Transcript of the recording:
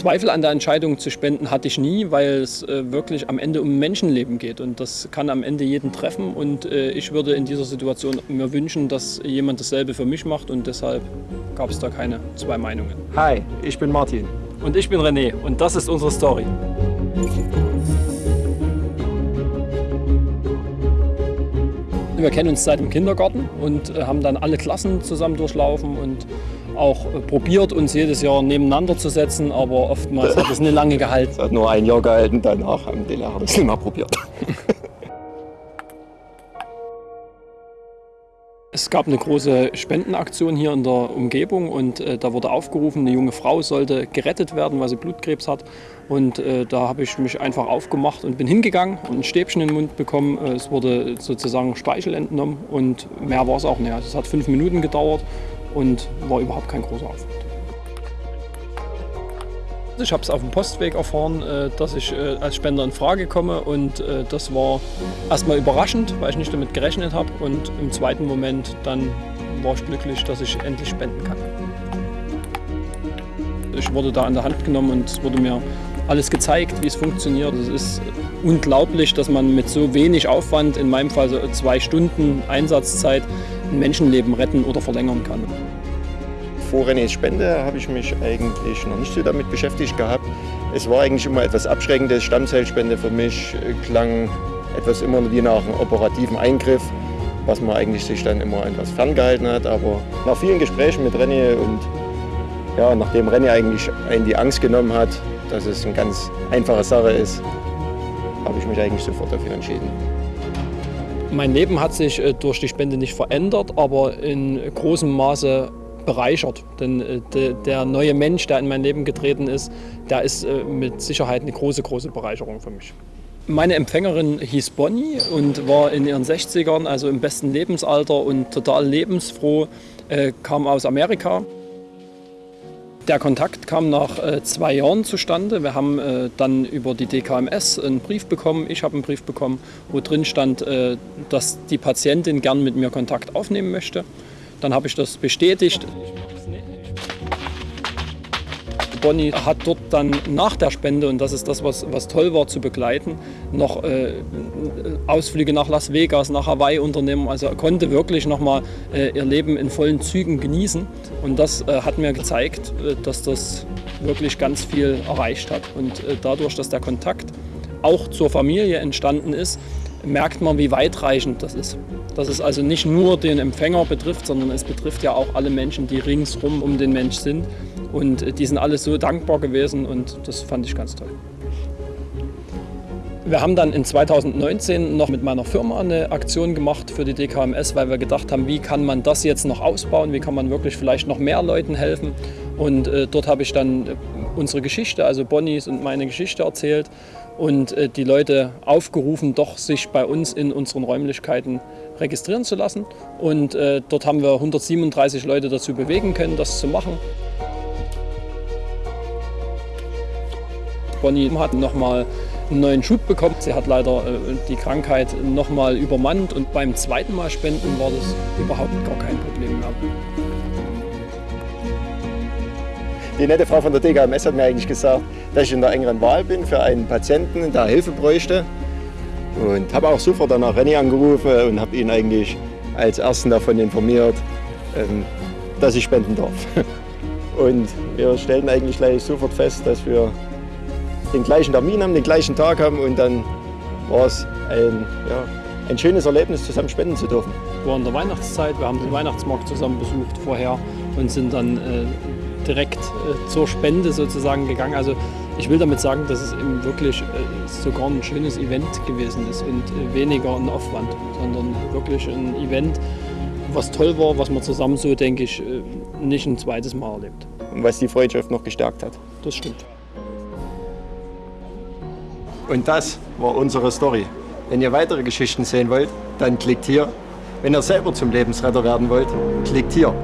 Zweifel an der Entscheidung zu spenden hatte ich nie, weil es äh, wirklich am Ende um Menschenleben geht und das kann am Ende jeden treffen und äh, ich würde in dieser Situation mir wünschen, dass jemand dasselbe für mich macht und deshalb gab es da keine zwei Meinungen. Hi, ich bin Martin. Und ich bin René und das ist unsere Story. Wir kennen uns seit dem Kindergarten und äh, haben dann alle Klassen zusammen durchlaufen und auch äh, probiert, uns jedes Jahr nebeneinander zu setzen, aber oftmals hat es nicht lange gehalten. Es hat nur ein Jahr gehalten, danach haben die Lehrer das nicht mehr probiert. Es gab eine große Spendenaktion hier in der Umgebung und äh, da wurde aufgerufen, eine junge Frau sollte gerettet werden, weil sie Blutkrebs hat. Und äh, da habe ich mich einfach aufgemacht und bin hingegangen und ein Stäbchen in den Mund bekommen. Äh, es wurde sozusagen Speichel entnommen und mehr war es auch nicht. Es hat fünf Minuten gedauert und war überhaupt kein großer Aufwand. Ich habe es auf dem Postweg erfahren, äh, dass ich äh, als Spender in Frage komme und äh, das war erstmal überraschend, weil ich nicht damit gerechnet habe und im zweiten Moment dann war ich glücklich, dass ich endlich spenden kann. Ich wurde da an der Hand genommen und es wurde mir alles gezeigt, wie es funktioniert. Es ist unglaublich, dass man mit so wenig Aufwand, in meinem Fall so zwei Stunden Einsatzzeit, ein Menschenleben retten oder verlängern kann vor Renés Spende habe ich mich eigentlich noch nicht so damit beschäftigt gehabt. Es war eigentlich immer etwas Abschreckendes. Stammzellspende für mich klang etwas immer wie nach einem operativen Eingriff, was man eigentlich sich dann immer etwas ferngehalten hat. Aber nach vielen Gesprächen mit René und ja, nachdem René eigentlich einen die Angst genommen hat, dass es eine ganz einfache Sache ist, habe ich mich eigentlich sofort dafür entschieden. Mein Leben hat sich äh, durch die Spende nicht verändert, aber in großem Maße bereichert. Denn äh, de, der neue Mensch, der in mein Leben getreten ist, der ist äh, mit Sicherheit eine große, große Bereicherung für mich. Meine Empfängerin hieß Bonnie und war in ihren 60ern, also im besten Lebensalter und total lebensfroh, äh, kam aus Amerika. Der Kontakt kam nach äh, zwei Jahren zustande. Wir haben äh, dann über die DKMS einen Brief bekommen, ich habe einen Brief bekommen, wo drin stand, äh, dass die Patientin gern mit mir Kontakt aufnehmen möchte. Dann habe ich das bestätigt. Bonnie hat dort dann nach der Spende, und das ist das, was, was toll war zu begleiten, noch äh, Ausflüge nach Las Vegas, nach Hawaii unternehmen. Also konnte wirklich nochmal äh, ihr Leben in vollen Zügen genießen. Und das äh, hat mir gezeigt, äh, dass das wirklich ganz viel erreicht hat. Und äh, dadurch, dass der Kontakt auch zur Familie entstanden ist, merkt man, wie weitreichend das ist. Dass es also nicht nur den Empfänger betrifft, sondern es betrifft ja auch alle Menschen, die ringsrum um den Mensch sind. Und äh, die sind alle so dankbar gewesen und das fand ich ganz toll. Wir haben dann in 2019 noch mit meiner Firma eine Aktion gemacht für die DKMS, weil wir gedacht haben, wie kann man das jetzt noch ausbauen, wie kann man wirklich vielleicht noch mehr Leuten helfen. Und äh, dort habe ich dann unsere Geschichte, also Bonnies und meine Geschichte erzählt und äh, die Leute aufgerufen, doch sich bei uns in unseren Räumlichkeiten registrieren zu lassen. Und äh, dort haben wir 137 Leute dazu bewegen können, das zu machen. Bonnie hat nochmal einen neuen Schub bekommen. Sie hat leider äh, die Krankheit nochmal übermannt und beim zweiten Mal spenden war das überhaupt gar kein Problem mehr. Die nette Frau von der DKMS hat mir eigentlich gesagt, dass ich in der engeren Wahl bin für einen Patienten, der Hilfe bräuchte. Und habe auch sofort danach René angerufen und habe ihn eigentlich als Ersten davon informiert, ähm, dass ich spenden darf. Und wir stellten eigentlich gleich sofort fest, dass wir den gleichen Termin haben, den gleichen Tag haben und dann war es ein, ja, ein schönes Erlebnis, zusammen spenden zu dürfen. Wir waren in der Weihnachtszeit, wir haben den Weihnachtsmarkt zusammen besucht vorher und sind dann äh, direkt äh, zur Spende sozusagen gegangen. Also ich will damit sagen, dass es eben wirklich äh, sogar ein schönes Event gewesen ist und äh, weniger ein Aufwand, sondern wirklich ein Event, was toll war, was man zusammen so, denke ich, äh, nicht ein zweites Mal erlebt. Und was die Freundschaft noch gestärkt hat. Das stimmt. Und das war unsere Story. Wenn ihr weitere Geschichten sehen wollt, dann klickt hier. Wenn ihr selber zum Lebensretter werden wollt, klickt hier.